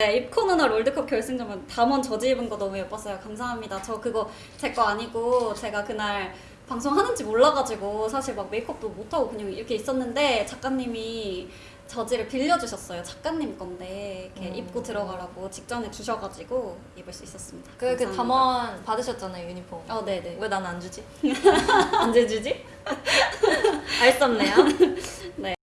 네, 입코 누나 롤드컵 결승전은 담원 저지 입은 거 너무 예뻤어요. 감사합니다. 저 그거 제 거 아니고 제가 그날 방송하는지 몰라가지고 사실 막 메이크업도 못하고 그냥 이렇게 있었는데 작가님이 저지를 빌려주셨어요. 작가님 건데 이렇게 음. 입고 들어가라고 직전에 주셔가지고 입을 수 있었습니다. 그, 그 담원 받으셨잖아요 유니폼. 어, 네네. 왜 난 안 주지? 언제 주지? 알 수 없네요. 네.